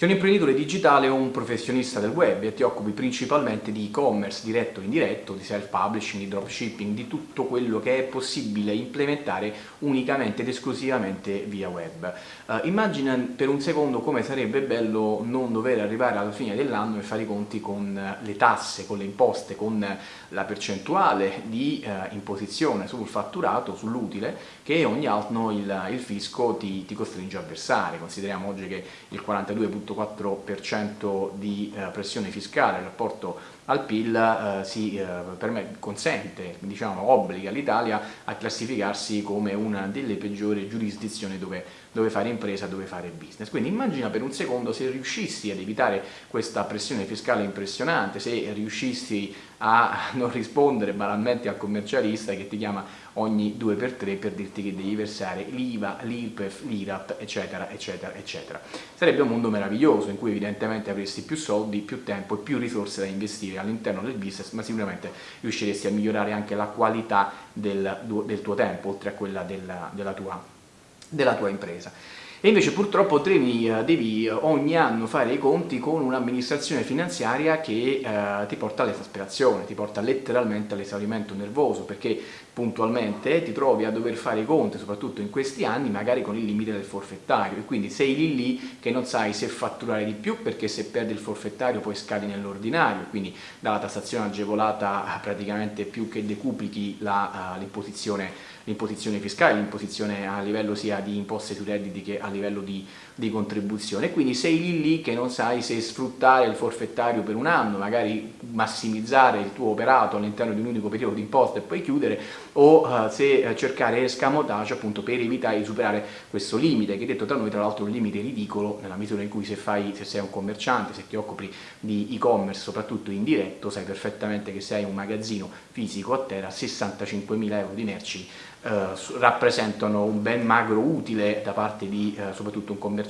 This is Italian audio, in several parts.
Sei un imprenditore digitale o un professionista del web e ti occupi principalmente di e-commerce diretto o indiretto, di self-publishing, di dropshipping, di tutto quello che è possibile implementare unicamente ed esclusivamente via web. Uh, immagina per un secondo come sarebbe bello non dover arrivare alla fine dell'anno e fare i conti con le tasse, con le imposte, con la percentuale di uh, imposizione sul fatturato, sull'utile, che ogni anno il, il fisco ti, ti, costringe a versare. Consideriamo oggi che il 42 0,4% di eh, pressione fiscale in rapporto al PIL eh, si, eh, consente, diciamo, obbliga l'Italia a classificarsi come una delle peggiori giurisdizioni dove, dove, fare impresa, dove fare business. Quindi immagina per un secondo se riuscissi ad evitare questa pressione fiscale impressionante, se riuscissi a non rispondere banalmente al commercialista che ti chiama ogni 2x3 per dirti che devi versare l'IVA, l'IRPEF, l'IRAP, eccetera, eccetera, eccetera. Sarebbe un mondo meraviglioso in cui evidentemente avresti più soldi, più tempo e più risorse da investire all'interno del business, ma sicuramente riusciresti a migliorare anche la qualità del, del tuo tempo, oltre a quella della, della, tua, della tua impresa. E invece purtroppo devi, eh, devi ogni anno fare i conti con un'amministrazione finanziaria che eh, ti porta all'esasperazione, ti porta letteralmente all'esaurimento nervoso, perché puntualmente ti trovi a dover fare i conti, soprattutto in questi anni, magari con il limite del forfettario e quindi sei lì lì che non sai se fatturare di più perché se perdi il forfettario poi scadi nell'ordinario, quindi dalla tassazione agevolata praticamente più che decuplichi uh, l'imposizione fiscale, l'imposizione a livello sia di imposte sui redditi che a livello di, di contribuzione. Quindi sei lì lì che non sai se sfruttare il forfettario per un anno, magari massimizzare il tuo operato all'interno di un unico periodo di imposta e poi chiudere o uh, se uh, cercare escamotage appunto per evitare di superare questo limite che detto tra noi tra l'altro è un limite ridicolo nella misura in cui se, fai, se sei un commerciante, se ti occupi di e-commerce soprattutto in diretto sai perfettamente che se hai un magazzino fisico a terra 65.000 euro di merci eh, rappresentano un ben magro utile da parte di eh, soprattutto un commerciante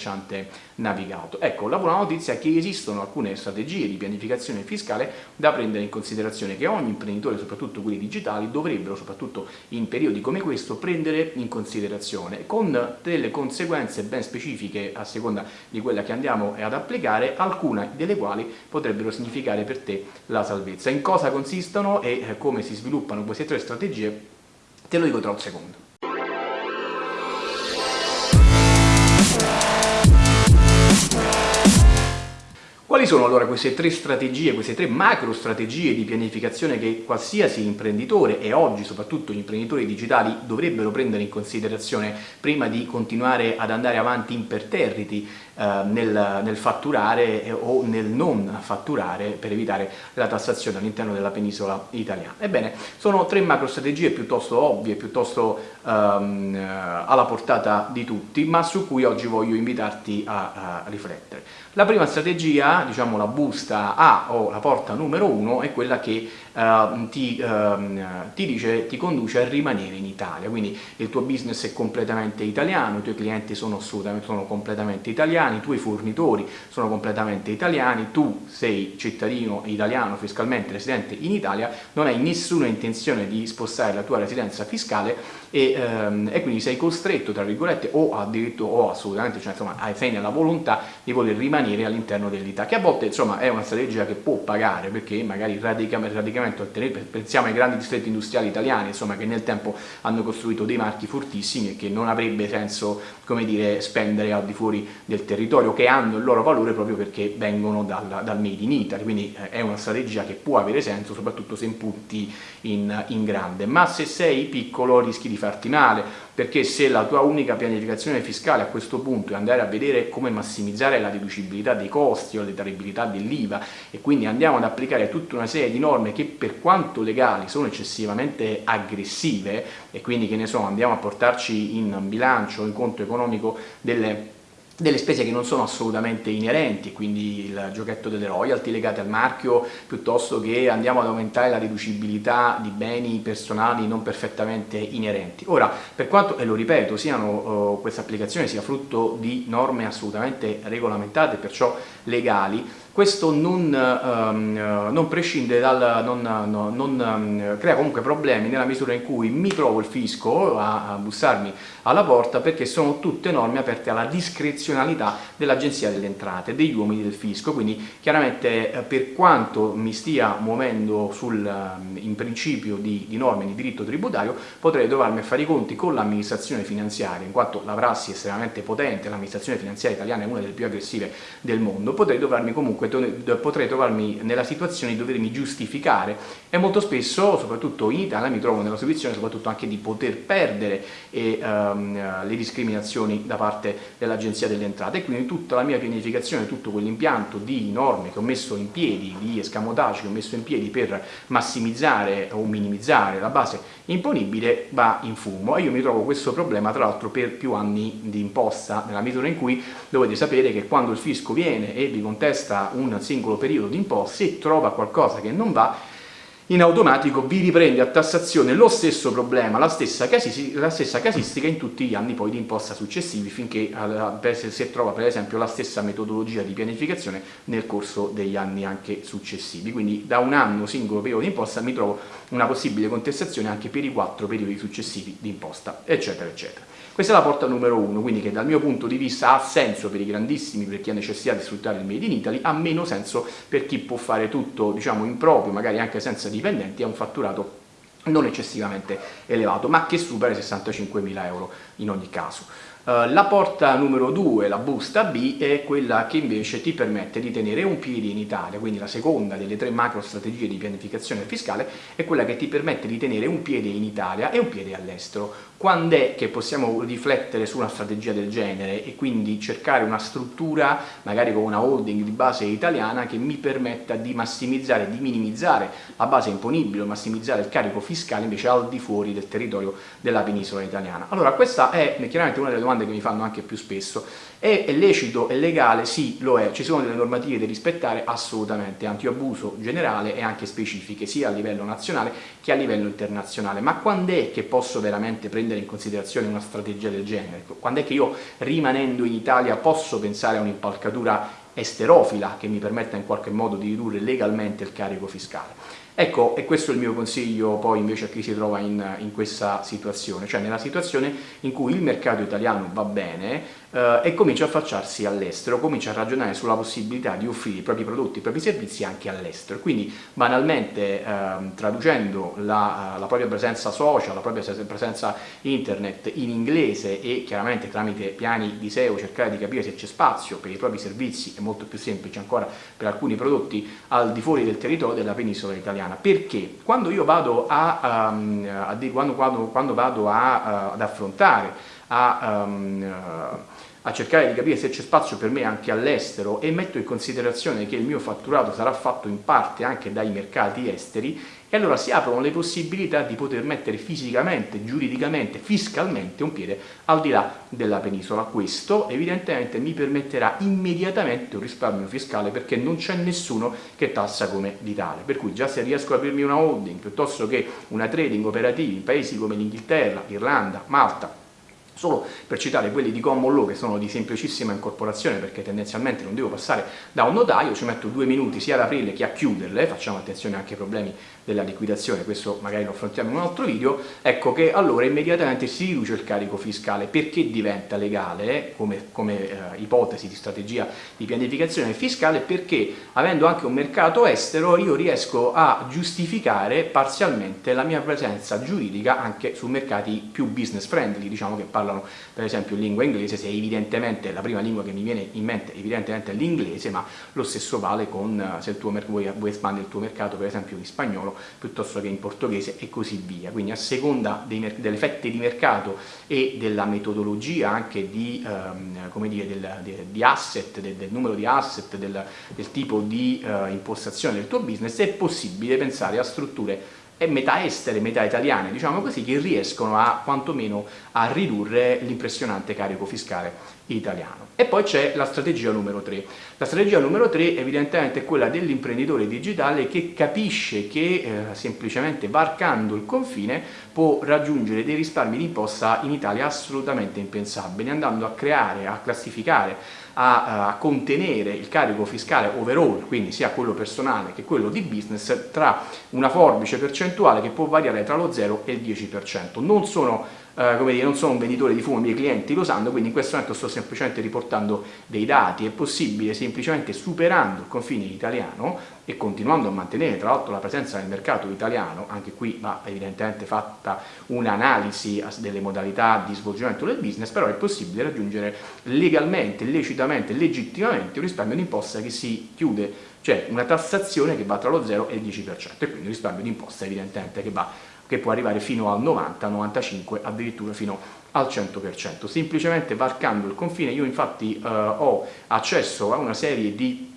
navigato. Ecco, la buona notizia è che esistono alcune strategie di pianificazione fiscale da prendere in considerazione che ogni imprenditore, soprattutto quelli digitali, dovrebbero, soprattutto in periodi come questo, prendere in considerazione con delle conseguenze ben specifiche a seconda di quella che andiamo ad applicare, alcune delle quali potrebbero significare per te la salvezza. In cosa consistono e eh, come si sviluppano queste tre strategie Te lo dico tra un secondo. Quali sono allora queste tre strategie, queste tre macro strategie di pianificazione che qualsiasi imprenditore e oggi soprattutto gli imprenditori digitali dovrebbero prendere in considerazione prima di continuare ad andare avanti imperterriti nel, nel, fatturare eh, o nel non fatturare per evitare la tassazione all'interno della penisola italiana. Ebbene, sono tre macro strategie piuttosto ovvie, piuttosto ehm, alla portata di tutti, ma su cui oggi voglio invitarti a, a riflettere. La prima strategia, diciamo la busta A o la porta numero uno, è quella che uh, ti, uh, ti, dice, ti conduce a rimanere in Italia, quindi il tuo business è completamente italiano, i tuoi clienti sono assolutamente sono completamente italiani, i tuoi fornitori sono completamente italiani, tu sei cittadino italiano fiscalmente residente in Italia, non hai nessuna intenzione di spostare la tua residenza fiscale e, um, e quindi sei costretto, tra virgolette, o addirittura o assolutamente, cioè insomma, sei nella volontà di voler rimanere all'interno dell'Italia, che a volte insomma è una strategia che può pagare perché magari radicamente, radicamente pensiamo ai grandi distretti industriali italiani, insomma, che nel tempo hanno costruito dei marchi fortissimi e che non avrebbe senso, come dire, spendere al di fuori del territorio, che hanno il loro valore proprio perché vengono dal, dal made in Italy, quindi eh, è una strategia che può avere senso, soprattutto se impunti in, in grande, ma se sei piccolo rischi di farti male, perché se la tua unica pianificazione fiscale a questo punto è andare a vedere come massimizzare la deducibilità dei costi o la detraibilità dell'IVA e quindi andiamo ad applicare tutta una serie di norme che per quanto legali sono eccessivamente aggressive e quindi che ne so andiamo a portarci in bilancio, in conto economico delle delle spese che non sono assolutamente inerenti, quindi il giochetto delle royalty legate al marchio, piuttosto che andiamo ad aumentare la riducibilità di beni personali non perfettamente inerenti. Ora, per quanto, e lo ripeto, siano, uh, questa applicazione sia frutto di norme assolutamente regolamentate, perciò legali, questo non, um, non prescinde dal, non, no, non um, crea comunque problemi nella misura in cui mi trovo il fisco a, a bussarmi alla porta perché sono tutte norme aperte alla discrezionalità dell'Agenzia delle Entrate, degli uomini del fisco, quindi chiaramente eh, per quanto mi stia muovendo sul, ehm, in principio di, di norme di diritto tributario potrei trovarmi a fare i conti con l'amministrazione finanziaria, in quanto la prassi è estremamente potente, l'amministrazione finanziaria italiana è una delle più aggressive del mondo, potrei comunque comunque potrei trovarmi nella situazione di dovermi giustificare. E molto spesso, soprattutto in Italia, mi trovo nella situazione soprattutto anche di poter perdere e, um, le discriminazioni da parte dell'Agenzia delle Entrate. E quindi tutta la mia pianificazione, tutto quell'impianto di norme che ho messo in piedi, di escamotage che ho messo in piedi per massimizzare o minimizzare la base imponibile va in fumo. E io mi trovo questo problema tra l'altro per più anni di imposta nella misura in cui dovete sapere che quando il fisco viene e vi contesta un singolo periodo di imposta se trova qualcosa che non va in automatico vi riprende a tassazione lo stesso problema, la stessa, la stessa casistica in tutti gli anni poi di imposta successivi finché si trova per esempio la stessa metodologia di pianificazione nel corso degli anni anche successivi. Quindi da un anno singolo periodo di imposta mi trovo una possibile contestazione anche per i quattro periodi successivi di imposta, eccetera, eccetera. Questa è la porta numero uno, quindi che dal mio punto di vista ha senso per i grandissimi, per chi ha necessità di sfruttare il Made in Italy, ha meno senso per chi può fare tutto diciamo in proprio, magari anche senza dipendenti, ha un fatturato non eccessivamente elevato, ma che supera i 65.000 euro in ogni caso. Uh, la porta numero 2, la busta B, è quella che invece ti permette di tenere un piede in Italia, quindi la seconda delle tre macro strategie di pianificazione fiscale è quella che ti permette di tenere un piede in Italia e un piede all'estero. Quando è che possiamo riflettere su una strategia del genere e quindi cercare una struttura, magari con una holding di base italiana, che mi permetta di massimizzare, di minimizzare la base imponibile, massimizzare il carico fiscale invece al di fuori del territorio della penisola italiana? Allora questa è chiaramente una delle domande che mi fanno anche più spesso è, lecito, è legale? Sì, lo è. Ci sono delle normative da rispettare? Assolutamente. Antiabuso generale e anche specifiche, sia a livello nazionale che a livello internazionale. Ma quando è che posso veramente prendere in considerazione una strategia del genere? Quando è che io, rimanendo in Italia, posso pensare a un'impalcatura esterofila che mi permetta in qualche modo di ridurre legalmente il carico fiscale? Ecco, e questo è il mio consiglio poi invece a chi si trova in, in questa situazione, cioè nella situazione in cui il mercato italiano va bene, eh, e comincia a affacciarsi all'estero, comincia a ragionare sulla possibilità di offrire i propri prodotti, i propri servizi anche all'estero. Quindi banalmente ehm, traducendo la, la, propria presenza social, la propria presenza internet in inglese e chiaramente tramite piani di SEO cercare di capire se c'è spazio per i propri servizi, è molto più semplice ancora per alcuni prodotti al di fuori del territorio della penisola italiana. Perché? Quando io vado a, um, a quando, quando, quando vado a, uh, ad affrontare a, um, a cercare di capire se c'è spazio per me anche all'estero e metto in considerazione che il mio fatturato sarà fatto in parte anche dai mercati esteri e allora si aprono le possibilità di poter mettere fisicamente, giuridicamente, fiscalmente un piede al di là della penisola. Questo evidentemente mi permetterà immediatamente un risparmio fiscale perché non c'è nessuno che tassa come l'Italia. Per cui già se riesco ad aprirmi una holding piuttosto che una trading operativa in paesi come l'Inghilterra, l'Irlanda, Malta, Solo per citare quelli di common che sono di semplicissima incorporazione perché tendenzialmente non devo passare da un notaio, ci metto due minuti sia ad aprirle che a chiuderle, facciamo attenzione anche ai problemi della liquidazione, questo magari lo affrontiamo in un altro video, ecco che allora immediatamente si riduce il carico fiscale. Perché diventa legale come, come eh, ipotesi di strategia di pianificazione fiscale? Perché avendo anche un mercato estero io riesco a giustificare parzialmente la mia presenza giuridica anche su mercati più business friendly, diciamo che parlano parlano per esempio lingua inglese, se evidentemente la prima lingua che mi viene in mente evidentemente è l'inglese, ma lo stesso vale con eh, se vuoi, vuoi espandere il tuo mercato per esempio in spagnolo piuttosto che in portoghese e così via. Quindi a seconda dei, delle fette di mercato e della metodologia anche di, um, dire, del, de, di asset, del, del, numero di asset, del, del tipo di uh, impostazione del tuo business, è possibile pensare a strutture e metà estere, metà italiane, diciamo così, che riescono a quantomeno a ridurre l'impressionante carico fiscale italiano. E poi c'è la strategia numero 3. La strategia numero 3 evidentemente è quella dell'imprenditore digitale che capisce che eh, semplicemente varcando il confine può raggiungere dei risparmi di imposta in Italia assolutamente impensabili, andando a creare, a classificare a, a contenere il carico fiscale overall, quindi sia quello personale che quello di business, tra una forbice percentuale che può variare tra lo 0 e il 10%. Non sono eh, come dire, non sono un venditore di fumo, i miei clienti lo sanno, quindi in questo momento sto semplicemente riportando dei dati, è possibile semplicemente superando il confine italiano e continuando a mantenere tra l'altro la presenza nel mercato italiano, anche qui va evidentemente fatta un'analisi delle modalità di svolgimento del business, però è possibile raggiungere legalmente, lecitamente, legittimamente un risparmio d'imposta che si chiude, cioè una tassazione che va tra lo 0 e il 10% e quindi un risparmio d'imposta evidentemente che va che può arrivare fino al 90, 95, addirittura fino al 100%. Semplicemente varcando il confine io infatti eh, ho accesso a una serie di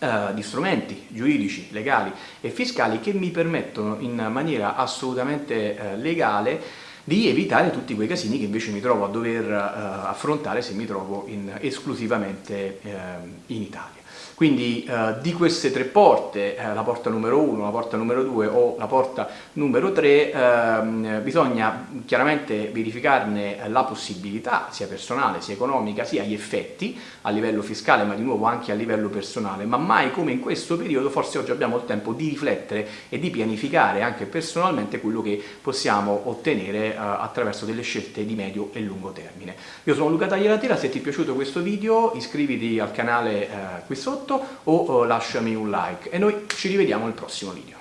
Uh, di strumenti giuridici, legali e fiscali che mi permettono in maniera assolutamente uh, legale di evitare tutti quei casini che invece mi trovo a dover uh, affrontare se mi trovo in, esclusivamente in Italia. Quindi eh, di queste tre porte, eh, la porta numero 1, la porta numero 2 o la porta numero 3, ehm, bisogna chiaramente verificarne la possibilità, sia personale, sia economica, sia gli effetti a livello fiscale, ma di nuovo anche a livello personale, ma mai come in questo periodo forse oggi abbiamo il tempo di riflettere e di pianificare anche personalmente quello che possiamo ottenere eh, attraverso delle scelte di medio e lungo termine. Io sono Luca Tagliatela, se ti è piaciuto questo video iscriviti al canale eh, sotto o lasciami un like e noi ci rivediamo al prossimo video.